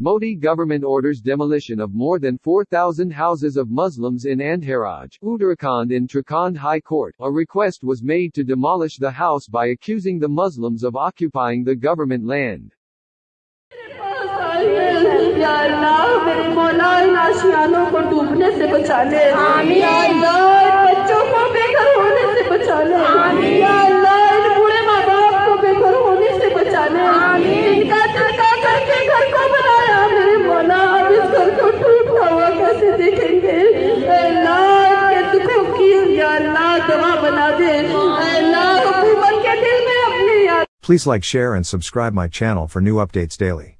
Modi government orders demolition of more than 4,000 houses of Muslims in Andharaj, Uttarakhand in Trakhand High Court. A request was made to demolish the house by accusing the Muslims of occupying the government land. या अल्लाह मेरे मौला इन आशियानों को डूबने से बचा Please like, share, and subscribe my channel for new updates daily.